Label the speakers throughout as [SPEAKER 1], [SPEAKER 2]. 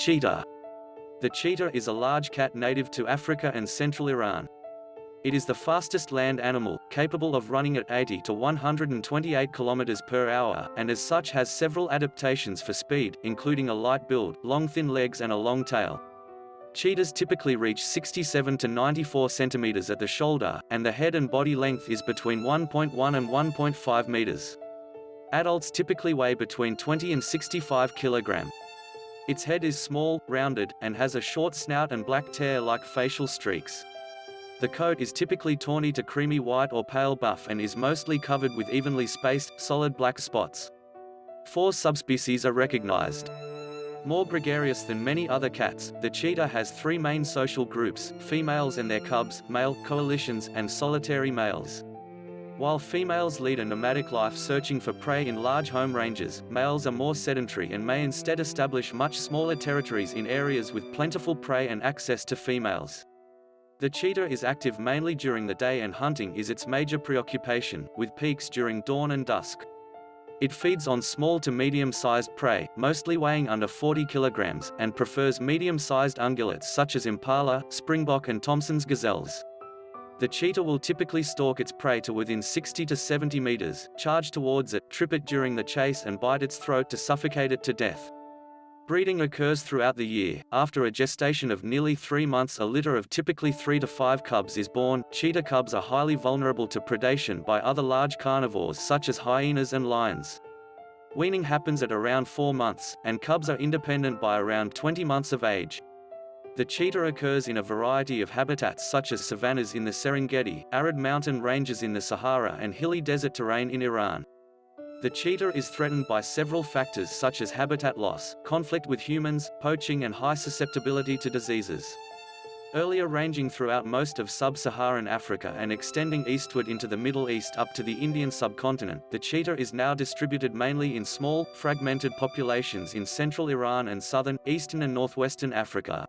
[SPEAKER 1] Cheetah. The cheetah is a large cat native to Africa and central Iran. It is the fastest land animal, capable of running at 80 to 128 km per hour, and as such has several adaptations for speed, including a light build, long thin legs and a long tail. Cheetahs typically reach 67 to 94 centimeters at the shoulder, and the head and body length is between 1.1 and 1.5 meters. Adults typically weigh between 20 and 65 kilogram. Its head is small, rounded, and has a short snout and black tear-like facial streaks. The coat is typically tawny to creamy white or pale buff and is mostly covered with evenly spaced, solid black spots. Four subspecies are recognized. More gregarious than many other cats, the cheetah has three main social groups, females and their cubs, male coalitions, and solitary males. While females lead a nomadic life searching for prey in large home ranges, males are more sedentary and may instead establish much smaller territories in areas with plentiful prey and access to females. The cheetah is active mainly during the day and hunting is its major preoccupation, with peaks during dawn and dusk. It feeds on small to medium-sized prey, mostly weighing under 40 kilograms, and prefers medium-sized ungulates such as impala, springbok and Thomson's gazelles. The cheetah will typically stalk its prey to within 60 to 70 meters, charge towards it, trip it during the chase and bite its throat to suffocate it to death. Breeding occurs throughout the year. After a gestation of nearly three months a litter of typically three to five cubs is born. Cheetah cubs are highly vulnerable to predation by other large carnivores such as hyenas and lions. Weaning happens at around 4 months, and cubs are independent by around 20 months of age. The cheetah occurs in a variety of habitats such as savannas in the Serengeti, arid mountain ranges in the Sahara and hilly desert terrain in Iran. The cheetah is threatened by several factors such as habitat loss, conflict with humans, poaching and high susceptibility to diseases. Earlier ranging throughout most of sub-Saharan Africa and extending eastward into the Middle East up to the Indian subcontinent, the cheetah is now distributed mainly in small, fragmented populations in central Iran and southern, eastern and northwestern Africa.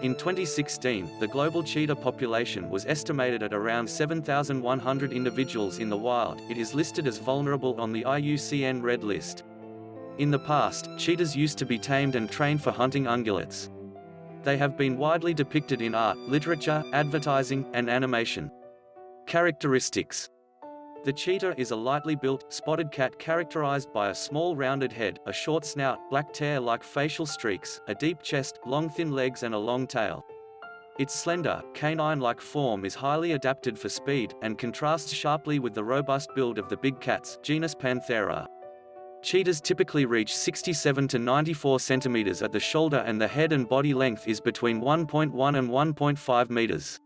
[SPEAKER 1] In 2016, the global cheetah population was estimated at around 7,100 individuals in the wild. It is listed as vulnerable on the IUCN Red List. In the past, cheetahs used to be tamed and trained for hunting ungulates. They have been widely depicted in art, literature, advertising, and animation. Characteristics the cheetah is a lightly built, spotted cat characterized by a small rounded head, a short snout, black tear-like facial streaks, a deep chest, long thin legs and a long tail. Its slender, canine-like form is highly adapted for speed, and contrasts sharply with the robust build of the big cats, genus Panthera. Cheetahs typically reach 67 to 94 centimeters at the shoulder and the head and body length is between 1.1 and 1.5 meters.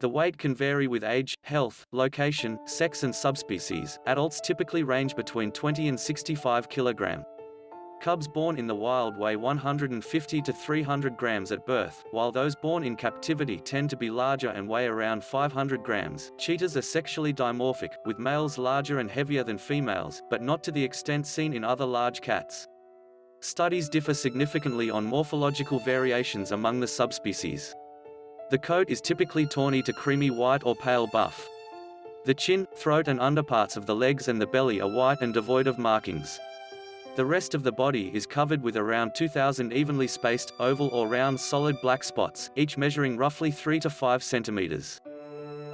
[SPEAKER 1] The weight can vary with age, health, location, sex and subspecies. Adults typically range between 20 and 65 kg. Cubs born in the wild weigh 150 to 300 grams at birth, while those born in captivity tend to be larger and weigh around 500 grams. Cheetahs are sexually dimorphic, with males larger and heavier than females, but not to the extent seen in other large cats. Studies differ significantly on morphological variations among the subspecies. The coat is typically tawny to creamy white or pale buff. The chin, throat and underparts of the legs and the belly are white and devoid of markings. The rest of the body is covered with around 2,000 evenly spaced, oval or round solid black spots, each measuring roughly 3 to 5 centimeters.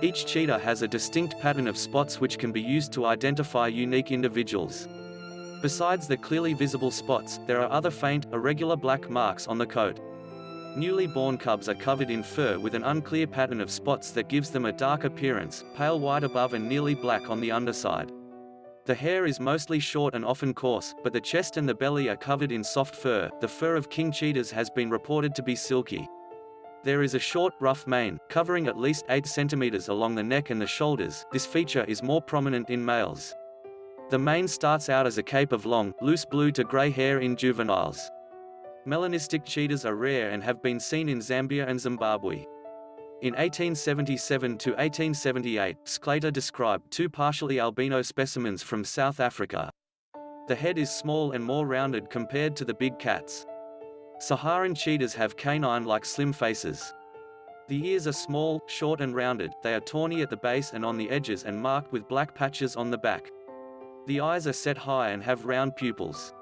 [SPEAKER 1] Each cheetah has a distinct pattern of spots which can be used to identify unique individuals. Besides the clearly visible spots, there are other faint, irregular black marks on the coat. Newly born cubs are covered in fur with an unclear pattern of spots that gives them a dark appearance, pale white above and nearly black on the underside. The hair is mostly short and often coarse, but the chest and the belly are covered in soft fur. The fur of king cheetahs has been reported to be silky. There is a short, rough mane, covering at least 8 centimeters along the neck and the shoulders. This feature is more prominent in males. The mane starts out as a cape of long, loose blue to gray hair in juveniles. Melanistic cheetahs are rare and have been seen in Zambia and Zimbabwe. In 1877 to 1878, Sclater described two partially albino specimens from South Africa. The head is small and more rounded compared to the big cats. Saharan cheetahs have canine-like slim faces. The ears are small, short and rounded, they are tawny at the base and on the edges and marked with black patches on the back. The eyes are set high and have round pupils.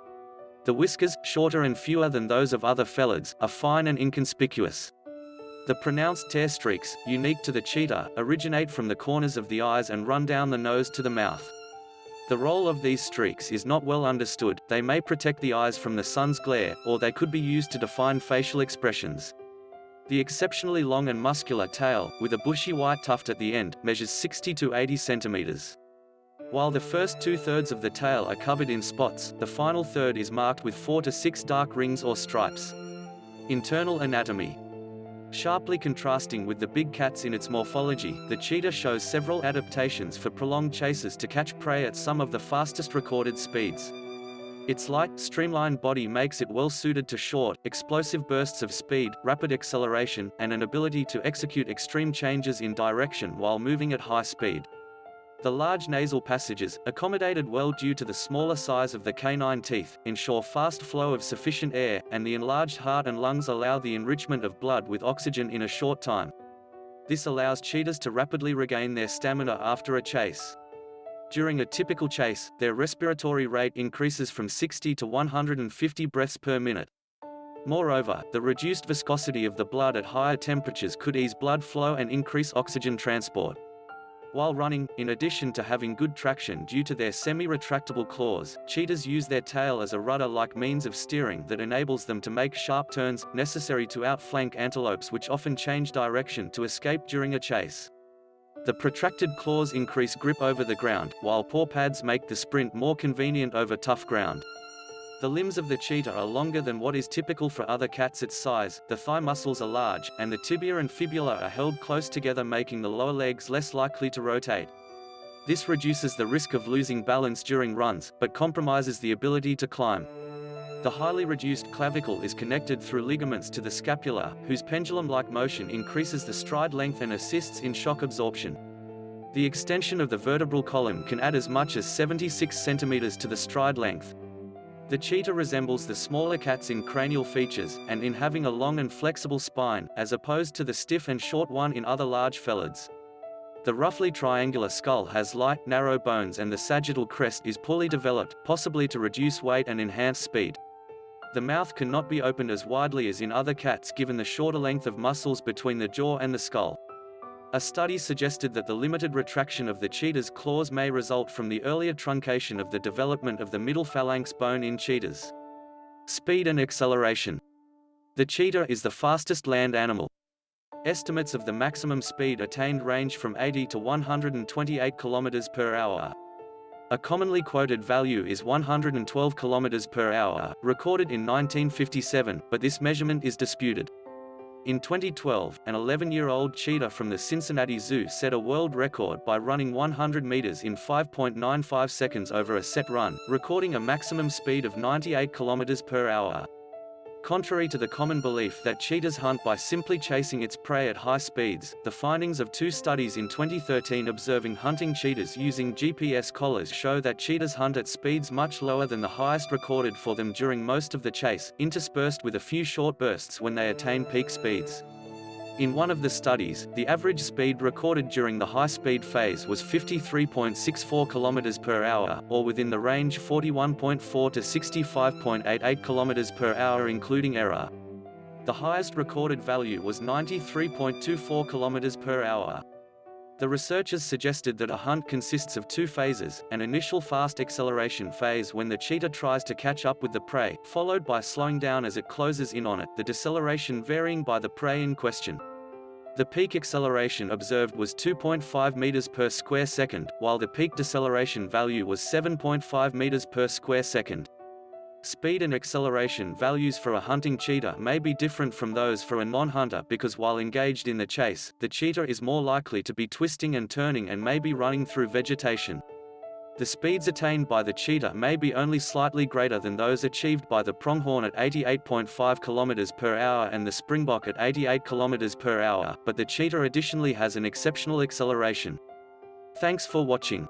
[SPEAKER 1] The whiskers, shorter and fewer than those of other felids, are fine and inconspicuous. The pronounced tear streaks, unique to the cheetah, originate from the corners of the eyes and run down the nose to the mouth. The role of these streaks is not well understood, they may protect the eyes from the sun's glare, or they could be used to define facial expressions. The exceptionally long and muscular tail, with a bushy white tuft at the end, measures 60 to 80 centimeters. While the first two-thirds of the tail are covered in spots, the final third is marked with four to six dark rings or stripes. Internal anatomy. Sharply contrasting with the big cats in its morphology, the cheetah shows several adaptations for prolonged chases to catch prey at some of the fastest recorded speeds. Its light, streamlined body makes it well suited to short, explosive bursts of speed, rapid acceleration, and an ability to execute extreme changes in direction while moving at high speed. The large nasal passages, accommodated well due to the smaller size of the canine teeth, ensure fast flow of sufficient air, and the enlarged heart and lungs allow the enrichment of blood with oxygen in a short time. This allows cheetahs to rapidly regain their stamina after a chase. During a typical chase, their respiratory rate increases from 60 to 150 breaths per minute. Moreover, the reduced viscosity of the blood at higher temperatures could ease blood flow and increase oxygen transport. While running, in addition to having good traction due to their semi-retractable claws, cheetahs use their tail as a rudder-like means of steering that enables them to make sharp turns, necessary to outflank antelopes which often change direction to escape during a chase. The protracted claws increase grip over the ground, while paw pads make the sprint more convenient over tough ground. The limbs of the cheetah are longer than what is typical for other cats its size, the thigh muscles are large, and the tibia and fibula are held close together making the lower legs less likely to rotate. This reduces the risk of losing balance during runs, but compromises the ability to climb. The highly reduced clavicle is connected through ligaments to the scapula, whose pendulum-like motion increases the stride length and assists in shock absorption. The extension of the vertebral column can add as much as 76 centimeters to the stride length. The cheetah resembles the smaller cats in cranial features, and in having a long and flexible spine, as opposed to the stiff and short one in other large felids. The roughly triangular skull has light, narrow bones and the sagittal crest is poorly developed, possibly to reduce weight and enhance speed. The mouth cannot be opened as widely as in other cats given the shorter length of muscles between the jaw and the skull. A study suggested that the limited retraction of the cheetah's claws may result from the earlier truncation of the development of the middle phalanx bone in cheetahs. Speed and acceleration. The cheetah is the fastest land animal. Estimates of the maximum speed attained range from 80 to 128 km per hour, a commonly quoted value is 112 km per hour, recorded in 1957, but this measurement is disputed. In 2012, an 11-year-old cheetah from the Cincinnati Zoo set a world record by running 100 meters in 5.95 seconds over a set run, recording a maximum speed of 98 km per hour. Contrary to the common belief that cheetahs hunt by simply chasing its prey at high speeds, the findings of two studies in 2013 observing hunting cheetahs using GPS collars show that cheetahs hunt at speeds much lower than the highest recorded for them during most of the chase, interspersed with a few short bursts when they attain peak speeds. In one of the studies, the average speed recorded during the high-speed phase was 53.64 km per hour, or within the range 41.4 to 65.88 km per hour including error. The highest recorded value was 93.24 km per hour. The researchers suggested that a hunt consists of two phases, an initial fast acceleration phase when the cheetah tries to catch up with the prey, followed by slowing down as it closes in on it, the deceleration varying by the prey in question. The peak acceleration observed was 2.5 meters per square second, while the peak deceleration value was 7.5 meters per square second. Speed and acceleration values for a hunting cheetah may be different from those for a non-hunter because while engaged in the chase, the cheetah is more likely to be twisting and turning and may be running through vegetation. The speeds attained by the cheetah may be only slightly greater than those achieved by the pronghorn at 88.5 km per hour and the springbok at 88 km per hour, but the cheetah additionally has an exceptional acceleration. Thanks for watching.